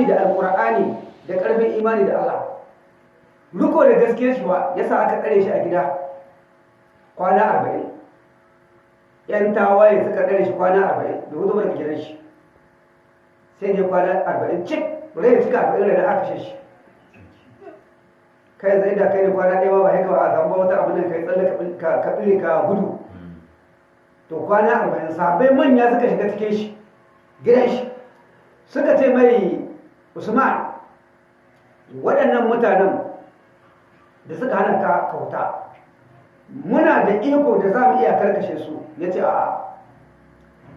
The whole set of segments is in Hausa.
imani da alkur'ani da ƙarfin imani da Allah. Riko da gaskiyar shi ba ya sa aka tsare shi a gida kwana arba'in. Yan tawaye suka tsare shi kwana arba'in da huɗu daga gidan shi. Sai dai kwana arba'in cik rai cika arba'in da aka shi. Kai zai da kai da kwana ɗaya ba haka ba a samu wata abin da kai tsalle ka ɓille ka gudu. To kwana arba'in sabai manya suka shiga cikin shi gidan shi. Suka ce mai usman waɗannan mutanen da suka hana ka kauta muna da iko da za mu iya karkashe su. Ya ce a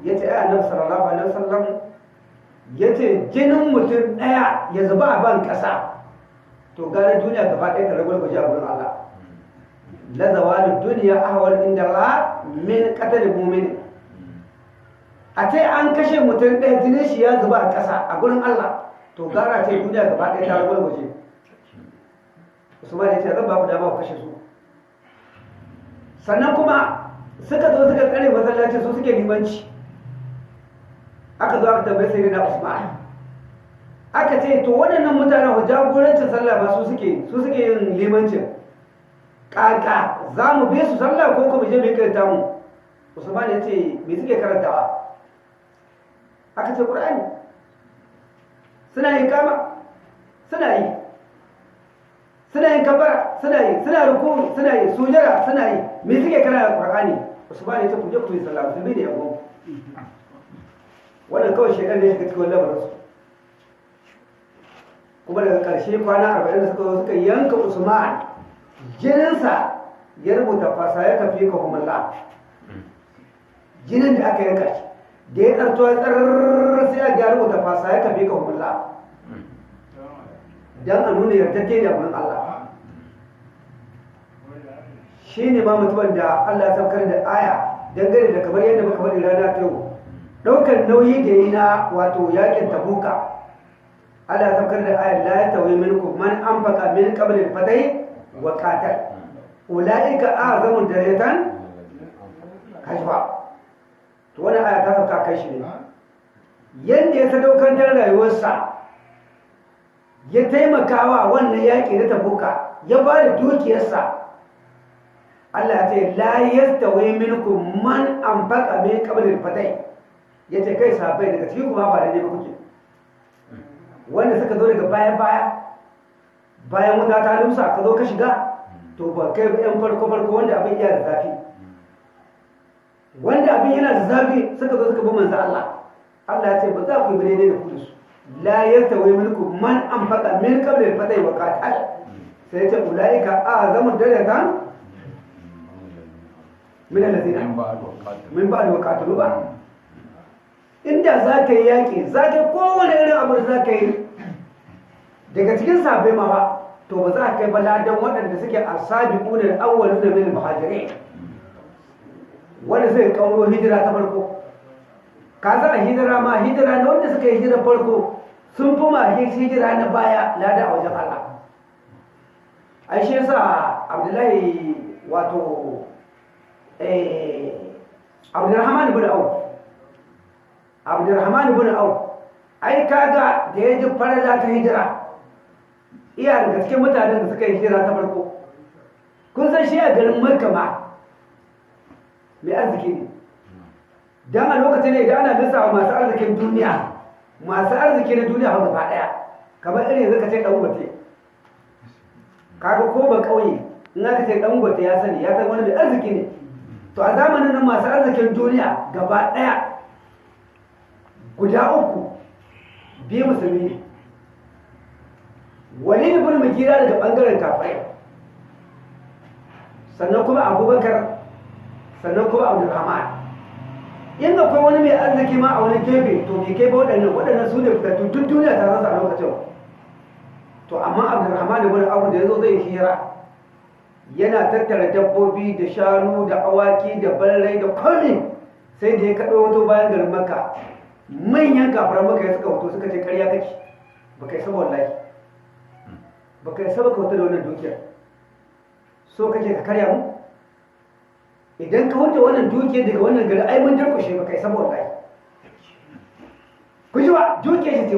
ya ce ai annabi sallallahu alaihi wasallam ya ce jinin mutum ɗaya ya zuba a ban ƙasa. To gane duniya gaba ɗaya ta rabar gwaji a wurin Allah. La zawalin duniya ahwal inda Allah min qatal mu'min a ce an kashe mutum ɗaya jinin shi ya zuba a ƙasa a gurin Allah. To gara ce duniya gaba ɗaya ta rabar gwaji Usman ya ce zan ba ku dama ku kashe su. Sannan kuma suka zo suka tsare masallaci su suke limanci. Aka zo aka tambaye sai na Usman. Aka ce to waɗannan mutanen wa jagorancin sallah ba su suke su suke yin limancin. Kaka za mu bi su sallah ko kuma je mu karanta mu? Usman ya ce me suke karantawa? Aka ce Qur'ani. Suna yin kama suna yi. Suna yin kabara suna yi. Suna ruku suna yi. Sujara suna yi. Me suke karanta Qur'ani? Usman ya ce ku je ku yi sallah. Ne yabo. Wannan kawai shekar ne shiga cikin lamarinsu. Kuma daga ƙarshe kwana arba'in da suka zo suka yanka usman jininsa ya rubuta fasa ya kafi ka humalla jinin da aka yanka shi. Da ya tsarto ya tsarrar sai ya rubuta fasa ya kafi ka humalla don a nuna yardajje da abin Allah. Shi ne ma mutumin da Allah ya saukar da aya dangane da kamar yadda muka faɗi rana ta yau. Ɗaukar nauyi da yi na wato yaƙin tabuka. Allah ya saukar da ayar la ya tawaye minkum man anfaqa min qabl al-fatay wa qatal. Ulaika a'zamu darajatan kashfa. To wannan aya ta sauka kai shi ne. Yanda ya sadaukar da rayuwarsa ya taimakawa wannan yaƙi na tabuka ya ba da dukiyarsa. Allah ce la yastawi minkum man anfaqa min qabl al-fatay. Yace kai sahabbai daga cikin kuma ba da ne kuke. Wanda suka zo daga baya baya bayan wuta ta lumsa ka zo ka shiga to ba kai yan farko farko wanda abin iya da zafi. Wanda abin yana da zafi suka zo suka bi manzo Allah. Allah ya ce ba za ku yi daidai da kudu su la yastawi minkum man anfaqa min qabli al-fatay wa qatal. Sai ya ce ulaika a'zamu darajatan min alladhina min ba'd wa qatalu. ba. Inda za ka yi yaƙi za ka kowane irin abu da za ka yi. Daga cikin sabai ma ba to ba za ka kai baladan waɗanda suke a sabi ƙunar awwalu da min muhajirai wanda zai kawo hijira ta farko. Ka za a hijira ma hijira na wanda suka yi hijira farko sun fi ma hijira na baya lada a wajen Allah. Ai shi yasa Abdullahi wato eh Abdurrahman ibn Auf Abdurrahman ibn Auf ai kaga da ya ji farala ta hijira iya daga cikin mutanen da suka yi hijira ta farko. Kun san shi a garin Makka ma mai arziki ne? Don lokacin ne da ana lissawa masu arzikin duniya masu arziki na duniya gaba ɗaya kamar irin zaka ce dan gote kaga ko ba kauye in aka ce dan gote ya sani ya san wani mai arziki ne. To a zamanin nan masu arzikin duniya gaba ɗaya guda uku biyu musulmi ne. Wani ibn daga ɓangaren kafirai. Sannan kuma abubakar sannan kuma abdulrahman in akwai wani mai arziki ma a wani gefe to bai kai ba waɗannan waɗannan su ne fitattu duk duniya ta rasa a lokacin. To amma abdulrahman da wani abu da ya zo zai hira yana tattara dabbobi da shanu da awaki da barrai da komi sai da ya kaɗo wato bayan garin maka manyan kafaran maka ya suka wato suka ce karya kake ba kai saba wallahi ba kai saba ka wata da wannan dukiyar. So kake ka karya mu? Idan ka wuce wannan dukiyar daga wannan gari ai mun durkushe ba kai saboda wallahi. Ku ji ba? Dukiyar shi ce